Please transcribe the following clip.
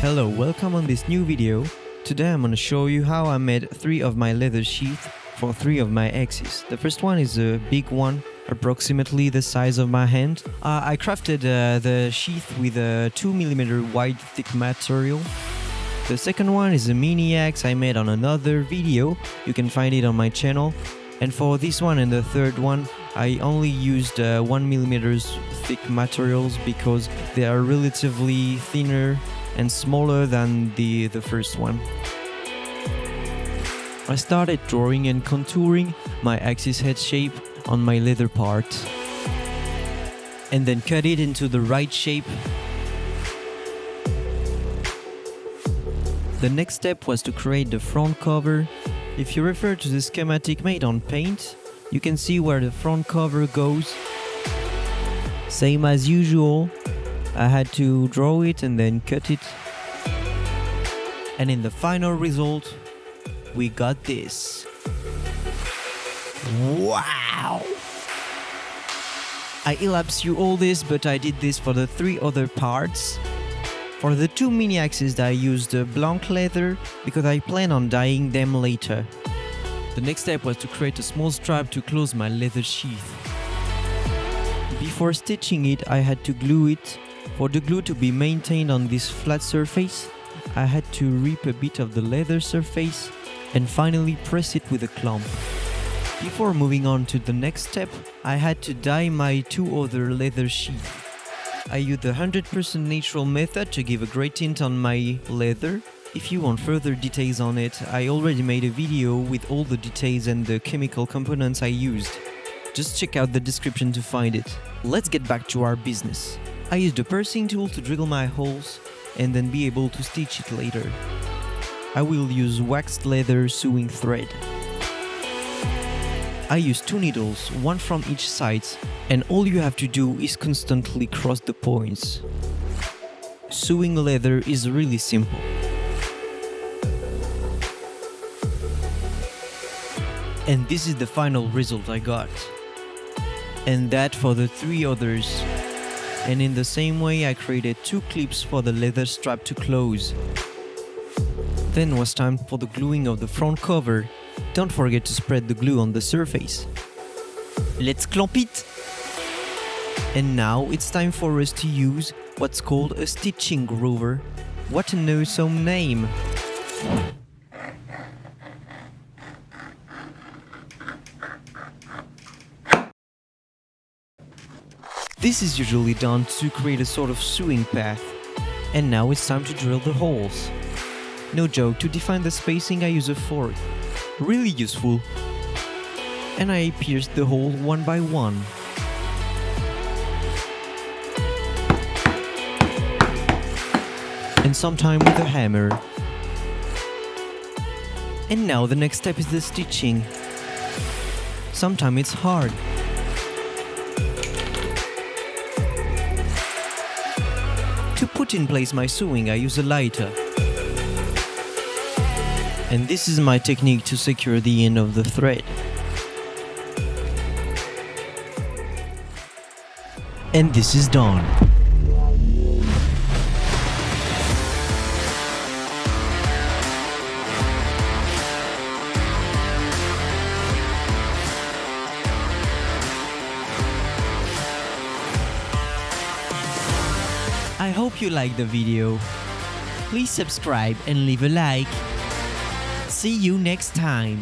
Hello, welcome on this new video. Today I'm gonna show you how I made three of my leather sheath for three of my axes. The first one is a big one, approximately the size of my hand. Uh, I crafted uh, the sheath with a 2mm wide thick material. The second one is a mini axe I made on another video, you can find it on my channel. And for this one and the third one, I only used uh, 1mm thick materials because they are relatively thinner and smaller than the, the first one. I started drawing and contouring my axis head shape on my leather part and then cut it into the right shape. The next step was to create the front cover. If you refer to the schematic made on paint, you can see where the front cover goes. Same as usual, I had to draw it and then cut it. And in the final result, we got this. Wow! I elapsed you all this, but I did this for the three other parts. For the two mini axes I used blanc leather because I plan on dyeing them later. The next step was to create a small strap to close my leather sheath. Before stitching it I had to glue it for the glue to be maintained on this flat surface, I had to rip a bit of the leather surface and finally press it with a clamp. Before moving on to the next step, I had to dye my two other leather sheaths. I used the 100% natural method to give a great tint on my leather. If you want further details on it, I already made a video with all the details and the chemical components I used. Just check out the description to find it. Let's get back to our business. I used the piercing tool to drill my holes and then be able to stitch it later. I will use waxed leather sewing thread. I use two needles, one from each side, and all you have to do is constantly cross the points. Sewing leather is really simple. And this is the final result I got. And that for the three others and in the same way I created two clips for the leather strap to close. Then was time for the gluing of the front cover. Don't forget to spread the glue on the surface. Let's clamp it! And now it's time for us to use what's called a stitching groover. What an awesome name! This is usually done to create a sort of sewing path. And now it's time to drill the holes. No joke, to define the spacing I use a fork. Really useful. And I pierced the hole one by one. And sometime with a hammer. And now the next step is the stitching. Sometimes it's hard. To put in place my sewing I use a lighter. And this is my technique to secure the end of the thread. And this is done. I hope you liked the video. Please subscribe and leave a like. See you next time.